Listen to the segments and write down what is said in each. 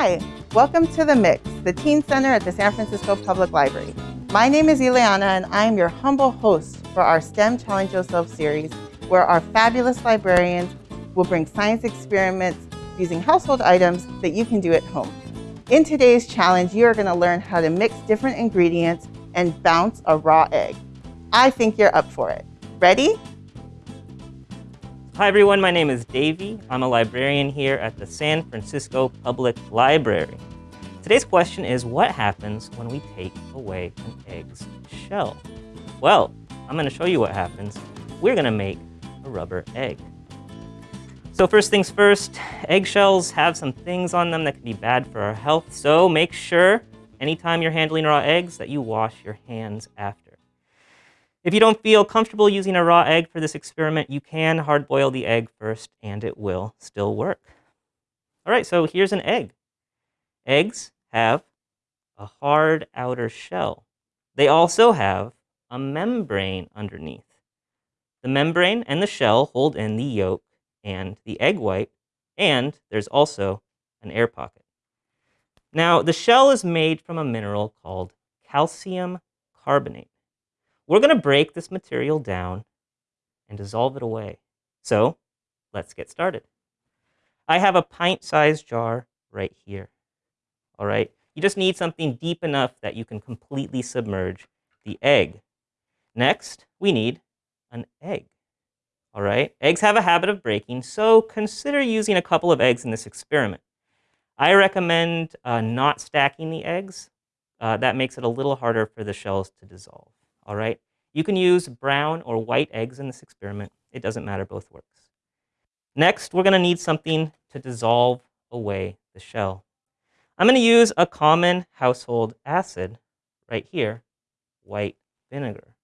Hi, welcome to The Mix, the Teen Center at the San Francisco Public Library. My name is Ileana and I am your humble host for our STEM Challenge Yourself series, where our fabulous librarians will bring science experiments using household items that you can do at home. In today's challenge, you are gonna learn how to mix different ingredients and bounce a raw egg. I think you're up for it. Ready? Hi everyone, my name is Davey. I'm a librarian here at the San Francisco Public Library. Today's question is what happens when we take away an egg's shell? Well, I'm gonna show you what happens. We're gonna make a rubber egg. So first things first, eggshells have some things on them that can be bad for our health. So make sure anytime you're handling raw eggs that you wash your hands after. If you don't feel comfortable using a raw egg for this experiment, you can hard boil the egg first and it will still work. All right, so here's an egg. Eggs have a hard outer shell. They also have a membrane underneath. The membrane and the shell hold in the yolk and the egg white, and there's also an air pocket. Now, the shell is made from a mineral called calcium carbonate. We're going to break this material down and dissolve it away. So let's get started. I have a pint-sized jar right here. All right, you just need something deep enough that you can completely submerge the egg. Next, we need an egg. All right, eggs have a habit of breaking, so consider using a couple of eggs in this experiment. I recommend uh, not stacking the eggs. Uh, that makes it a little harder for the shells to dissolve all right? You can use brown or white eggs in this experiment. It doesn't matter, both works. Next, we're gonna need something to dissolve away the shell. I'm gonna use a common household acid right here, white vinegar.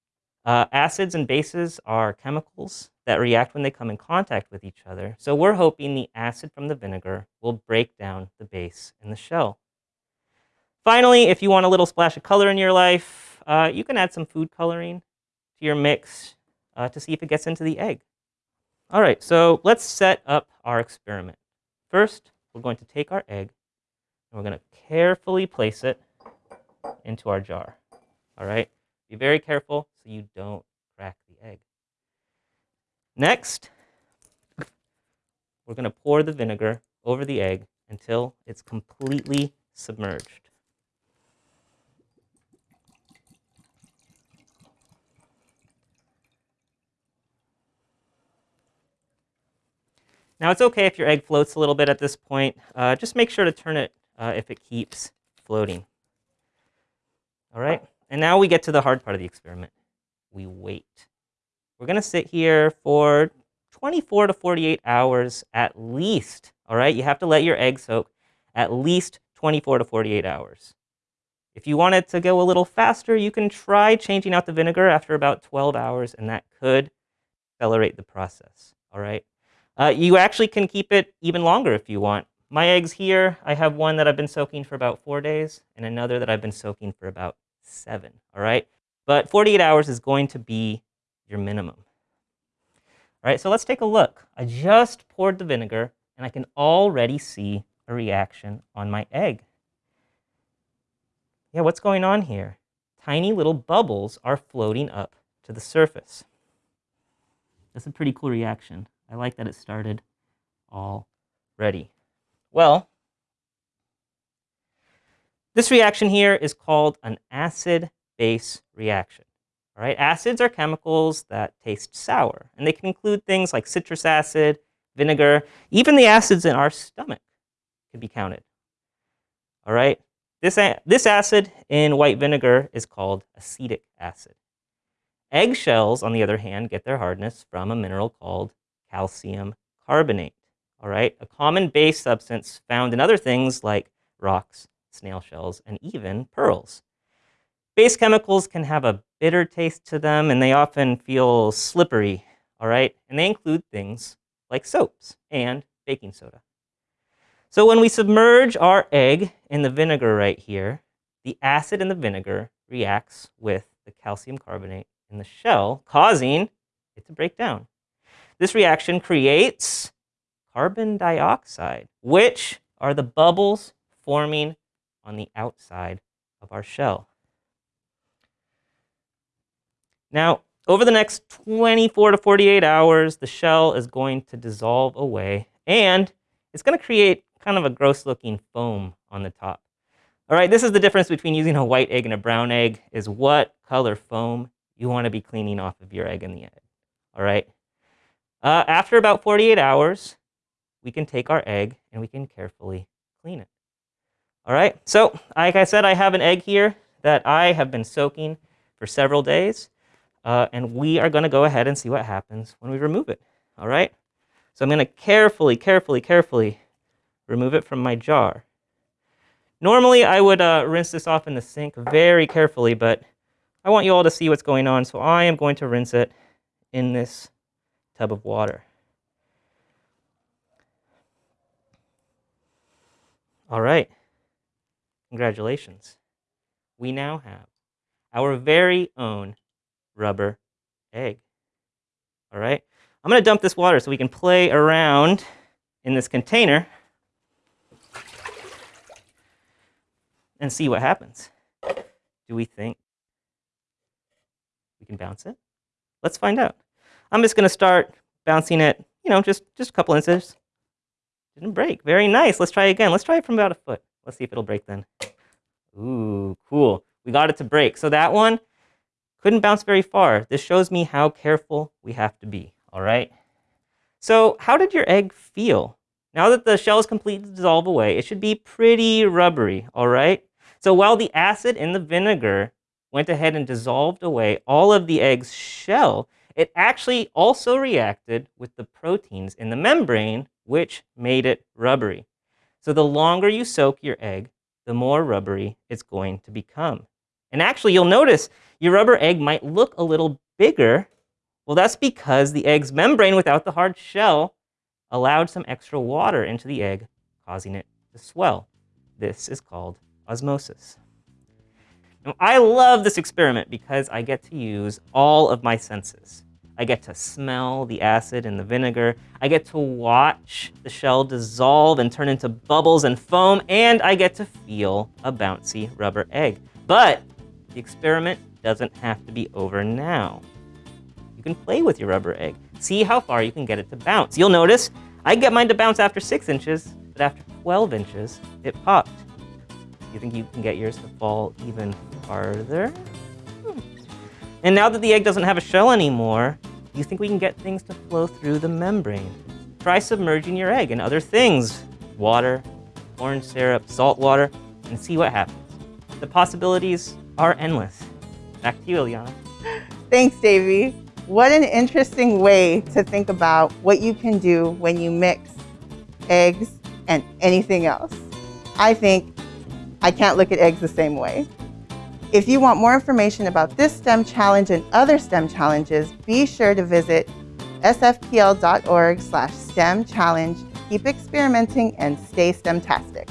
Uh, acids and bases are chemicals that react when they come in contact with each other. So we're hoping the acid from the vinegar will break down the base in the shell. Finally, if you want a little splash of color in your life, uh, you can add some food coloring to your mix uh, to see if it gets into the egg. All right, so let's set up our experiment. First, we're going to take our egg and we're going to carefully place it into our jar. All right, be very careful so you don't crack the egg. Next, we're going to pour the vinegar over the egg until it's completely submerged. Now it's okay if your egg floats a little bit at this point. Uh, just make sure to turn it uh, if it keeps floating. All right, and now we get to the hard part of the experiment. We wait. We're gonna sit here for 24 to 48 hours at least. All right, you have to let your egg soak at least 24 to 48 hours. If you want it to go a little faster, you can try changing out the vinegar after about 12 hours, and that could accelerate the process. All right. Uh, you actually can keep it even longer if you want. My eggs here, I have one that I've been soaking for about four days and another that I've been soaking for about seven, all right? But 48 hours is going to be your minimum. All right, so let's take a look. I just poured the vinegar and I can already see a reaction on my egg. Yeah, what's going on here? Tiny little bubbles are floating up to the surface. That's a pretty cool reaction. I like that it started already. Well, this reaction here is called an acid-base reaction. All right, acids are chemicals that taste sour, and they can include things like citrus acid, vinegar, even the acids in our stomach can be counted. All right, this, this acid in white vinegar is called acetic acid. Eggshells, on the other hand, get their hardness from a mineral called calcium carbonate. All right, a common base substance found in other things like rocks, snail shells, and even pearls. Base chemicals can have a bitter taste to them and they often feel slippery, all right? And they include things like soaps and baking soda. So when we submerge our egg in the vinegar right here, the acid in the vinegar reacts with the calcium carbonate in the shell, causing it to break down. This reaction creates carbon dioxide, which are the bubbles forming on the outside of our shell. Now, over the next 24 to 48 hours, the shell is going to dissolve away and it's going to create kind of a gross looking foam on the top. All right, this is the difference between using a white egg and a brown egg is what color foam you want to be cleaning off of your egg in the egg. All right. Uh, after about 48 hours, we can take our egg and we can carefully clean it. All right, so like I said, I have an egg here that I have been soaking for several days. Uh, and we are going to go ahead and see what happens when we remove it. All right? So I'm going to carefully, carefully, carefully remove it from my jar. Normally, I would uh, rinse this off in the sink very carefully, but I want you all to see what's going on, so I am going to rinse it in this tub of water. All right. Congratulations. We now have our very own rubber egg. All right? I'm going to dump this water so we can play around in this container and see what happens. Do we think we can bounce it? Let's find out. I'm just going to start bouncing it, you know, just, just a couple inches. Didn't break. Very nice. Let's try again. Let's try it from about a foot. Let's see if it'll break then. Ooh, cool. We got it to break. So that one, couldn't bounce very far. This shows me how careful we have to be, all right? So how did your egg feel? Now that the shell is completely dissolved away, it should be pretty rubbery, all right? So while the acid in the vinegar went ahead and dissolved away all of the egg's shell, it actually also reacted with the proteins in the membrane, which made it rubbery. So the longer you soak your egg, the more rubbery it's going to become. And actually, you'll notice your rubber egg might look a little bigger. Well, that's because the egg's membrane without the hard shell allowed some extra water into the egg, causing it to swell. This is called osmosis. Now, I love this experiment because I get to use all of my senses. I get to smell the acid in the vinegar. I get to watch the shell dissolve and turn into bubbles and foam, and I get to feel a bouncy rubber egg. But the experiment doesn't have to be over now. You can play with your rubber egg. See how far you can get it to bounce. You'll notice I get mine to bounce after 6 inches, but after 12 inches, it popped. You think you can get yours to fall even farther? Hmm. And now that the egg doesn't have a shell anymore, do you think we can get things to flow through the membrane? Try submerging your egg in other things, water, orange syrup, salt water, and see what happens. The possibilities are endless. Back to you, Ileana. Thanks, Davey. What an interesting way to think about what you can do when you mix eggs and anything else. I think I can't look at eggs the same way. If you want more information about this STEM challenge and other STEM challenges, be sure to visit sfpl.org slash STEM challenge. Keep experimenting and stay STEM-tastic.